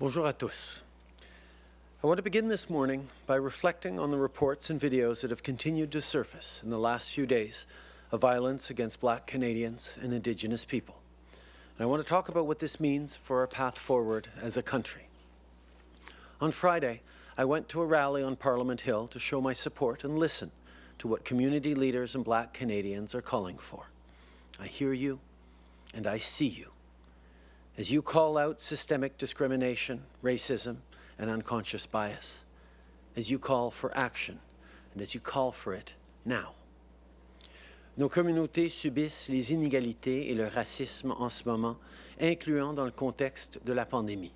Bonjour à tous. I want to begin this morning by reflecting on the reports and videos that have continued to surface in the last few days of violence against black Canadians and Indigenous people. And I want to talk about what this means for our path forward as a country. On Friday, I went to a rally on Parliament Hill to show my support and listen to what community leaders and black Canadians are calling for. I hear you and I see you. As you call out systemic discrimination, racism, and unconscious bias, as you call for action, and as you call for it now. Nos communautés subissent les inégalités et le racisme en ce moment, incluant dans le contexte de la pandémie.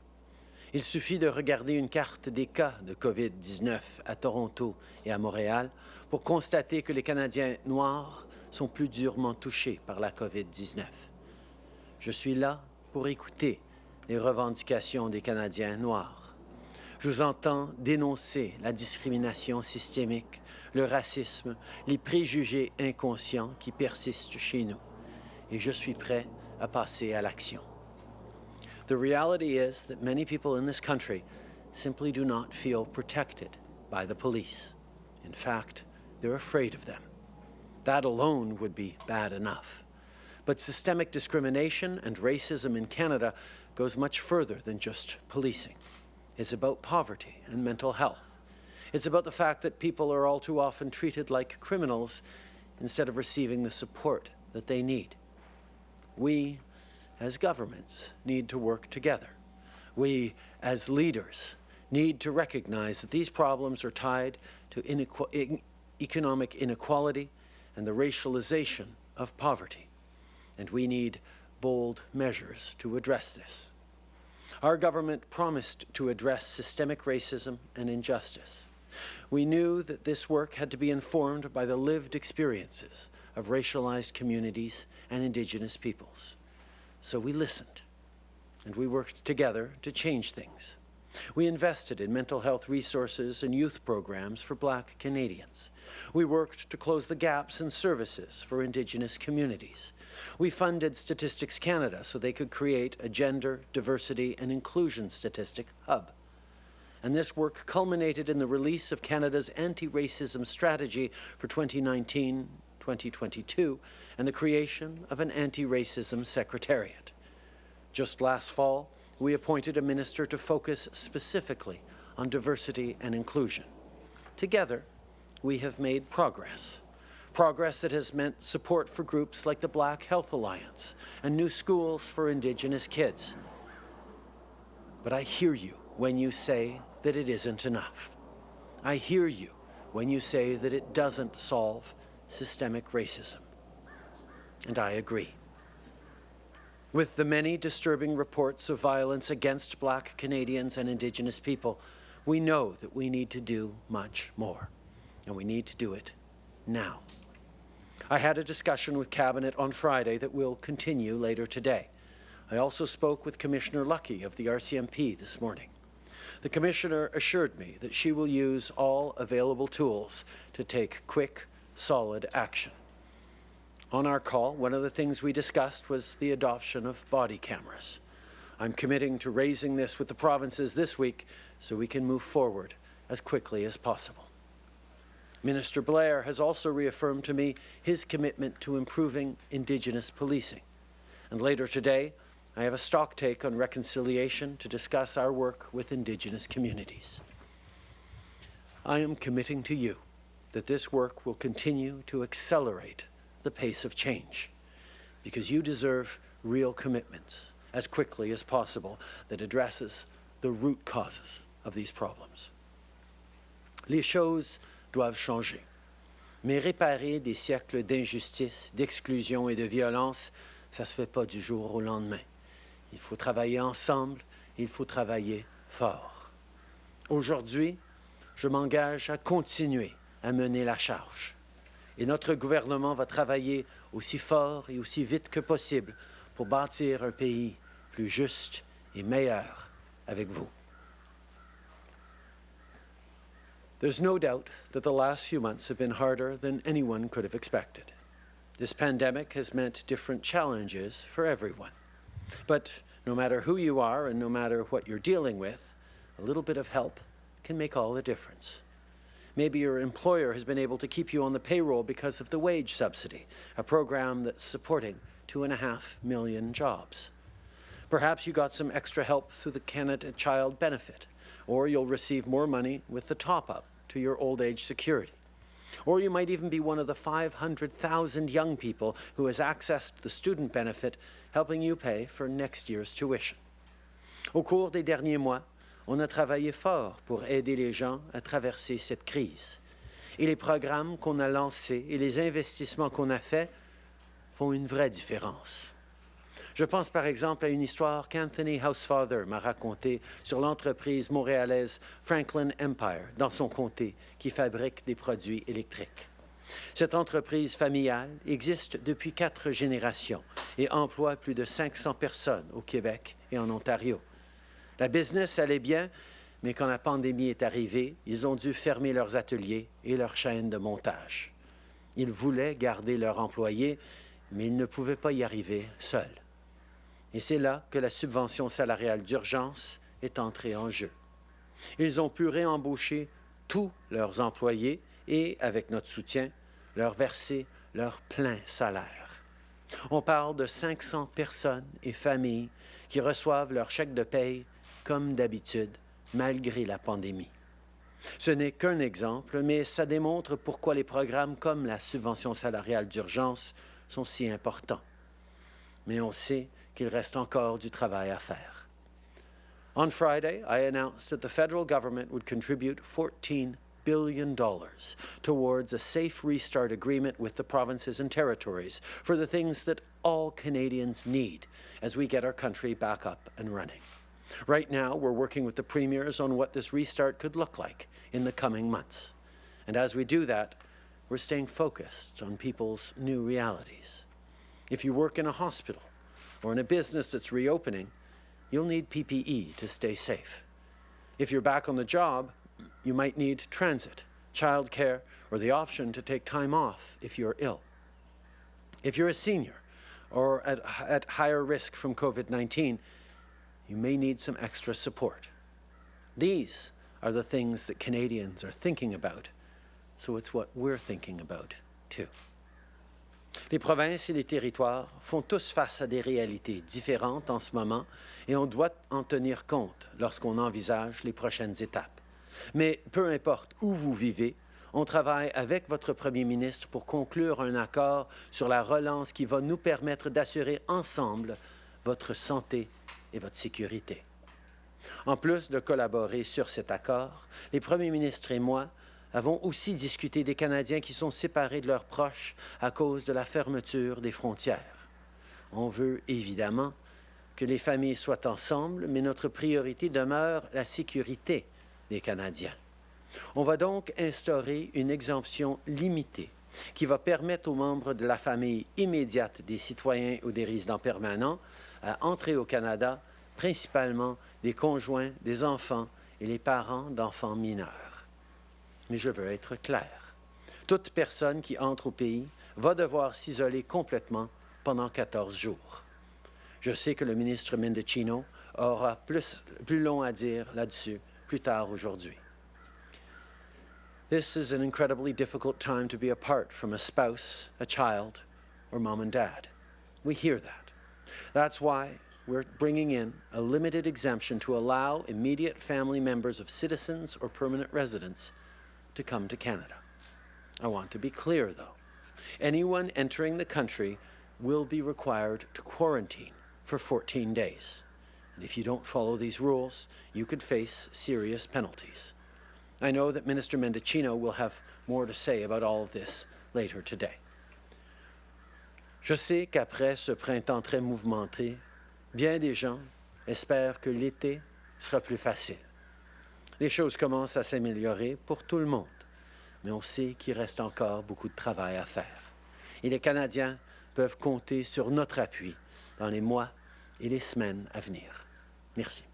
Il suffit de regarder une carte des cas de COVID-19 à Toronto et à Montréal pour constater que les Canadiens noirs sont plus durement touchés par la COVID-19. Je suis là pour écouter les revendications des Canadiens noirs je vous entends dénoncer la discrimination systémique, le racisme, les préjugés inconscients qui persistent chez nous. Et je suis prêt à passer à l'action. The reality is that many people in this country simply do not feel protected by the police. In fact, they're afraid of them. That alone would be bad enough. But systemic discrimination and racism in Canada goes much further than just policing. It's about poverty and mental health. It's about the fact that people are all too often treated like criminals instead of receiving the support that they need. We, as governments, need to work together. We, as leaders, need to recognize that these problems are tied to inequ economic inequality and the racialization of poverty. And we need bold measures to address this. Our government promised to address systemic racism and injustice. We knew that this work had to be informed by the lived experiences of racialized communities and Indigenous peoples. So we listened, and we worked together to change things. We invested in mental health resources and youth programs for Black Canadians. We worked to close the gaps in services for Indigenous communities. We funded Statistics Canada so they could create a gender, diversity and inclusion statistic hub. And this work culminated in the release of Canada's anti-racism strategy for 2019-2022 and the creation of an anti-racism secretariat. Just last fall, we appointed a minister to focus specifically on diversity and inclusion. Together, we have made progress. Progress that has meant support for groups like the Black Health Alliance and new schools for Indigenous kids. But I hear you when you say that it isn't enough. I hear you when you say that it doesn't solve systemic racism. And I agree. With the many disturbing reports of violence against black Canadians and Indigenous people, we know that we need to do much more, and we need to do it now. I had a discussion with Cabinet on Friday that will continue later today. I also spoke with Commissioner Lucki of the RCMP this morning. The Commissioner assured me that she will use all available tools to take quick, solid action. On our call, one of the things we discussed was the adoption of body cameras. I'm committing to raising this with the provinces this week so we can move forward as quickly as possible. Minister Blair has also reaffirmed to me his commitment to improving Indigenous policing. And later today, I have a stock take on reconciliation to discuss our work with Indigenous communities. I am committing to you that this work will continue to accelerate the pace of change because you deserve real commitments as quickly as possible that addresses the root causes of these problems. Les choses doivent changer. Mais réparer des siècles d'injustice, d'exclusion et de violence, ça ne se fait pas du jour au lendemain. Il faut travailler ensemble, il faut travailler fort. Aujourd'hui, je m'engage à continuer à mener la charge et notre gouvernement va travailler aussi fort et aussi vite que possible pour bâtir un pays plus juste et meilleur avec vous. There's no doubt that the last few months have been harder than anyone could have expected. This pandemic has meant different challenges for everyone. But no matter who you are and no matter what you're dealing with, a little bit of help can make all the difference. Maybe your employer has been able to keep you on the payroll because of the wage subsidy, a program that's supporting two and a half million jobs. Perhaps you got some extra help through the Canada Child Benefit, or you'll receive more money with the top-up to your old age security. Or you might even be one of the 500,000 young people who has accessed the student benefit, helping you pay for next year's tuition. Au cours des derniers mois, on a travaillé fort pour aider les gens à traverser cette crise. Et les programmes qu'on a lancés et les investissements qu'on a faits font une vraie différence. Je pense par exemple à une histoire qu'Anthony Housefather m'a racontée sur l'entreprise montréalaise Franklin Empire dans son comté qui fabrique des produits électriques. Cette entreprise familiale existe depuis quatre générations et emploie plus de 500 personnes au Québec et en Ontario. La business allait bien, mais quand la pandémie est arrivée, ils ont dû fermer leurs ateliers et leurs chaînes de montage. Ils voulaient garder leurs employés, mais ils ne pouvaient pas y arriver seuls. Et c'est là que la subvention salariale d'urgence est entrée en jeu. Ils ont pu réembaucher tous leurs employés et, avec notre soutien, leur verser leur plein salaire. On parle de 500 personnes et familles qui reçoivent leur chèque de paye comme d'habitude, malgré la pandémie. Ce n'est qu'un exemple, mais ça démontre pourquoi les programmes comme la subvention salariale d'urgence sont si importants. Mais on sait qu'il reste encore du travail à faire. On Friday, I announced that the federal government would contribute $14 billion towards a safe restart agreement with the provinces and territories for the things that all Canadians need as we get our country back up and running. Right now, we're working with the premiers on what this restart could look like in the coming months. And as we do that, we're staying focused on people's new realities. If you work in a hospital, or in a business that's reopening, you'll need PPE to stay safe. If you're back on the job, you might need transit, childcare, or the option to take time off if you're ill. If you're a senior or at, at higher risk from COVID-19, you may need some extra support. These are the things that Canadians are thinking about, so it's what we're thinking about too. Les provinces et les territoires font tous face à des réalités différentes en ce moment et on doit en tenir compte lorsqu'on envisage les prochaines étapes. Mais peu importe où vous vivez, on travaille avec votre Premier ministre pour conclure un accord sur la relance qui va nous permettre d'assurer ensemble votre santé et votre sécurité. En plus de collaborer sur cet accord, les premiers ministres et moi avons aussi discuté des Canadiens qui sont séparés de leurs proches à cause de la fermeture des frontières. On veut évidemment que les familles soient ensemble, mais notre priorité demeure la sécurité des Canadiens. On va donc instaurer une exemption limitée qui va permettre aux membres de la famille immédiate des citoyens ou des résidents permanents à entrer au Canada, principalement des conjoints, des enfants et les parents d'enfants mineurs mais je veux être clair. Toute personne qui entre au pays va devoir s'isoler complètement pendant 14 jours. Je sais que le ministre Mendocino aura plus, plus long à dire là-dessus plus tard aujourd'hui. This is an incredibly difficult time to be apart from a spouse, a child, or mom and dad. We hear that. That's why we're bringing in a limited exemption to allow immediate family members of citizens or permanent residents to come to Canada. I want to be clear, though. Anyone entering the country will be required to quarantine for 14 days. And if you don't follow these rules, you could face serious penalties. I know that Minister Mendocino will have more to say about all of this later today. Je sais qu'après ce printemps très mouvementé, bien des gens espèrent que l'été sera plus facile. Les choses commencent à s'améliorer pour tout le monde, mais on sait qu'il reste encore beaucoup de travail à faire. Et les Canadiens peuvent compter sur notre appui dans les mois et les semaines à venir. Merci.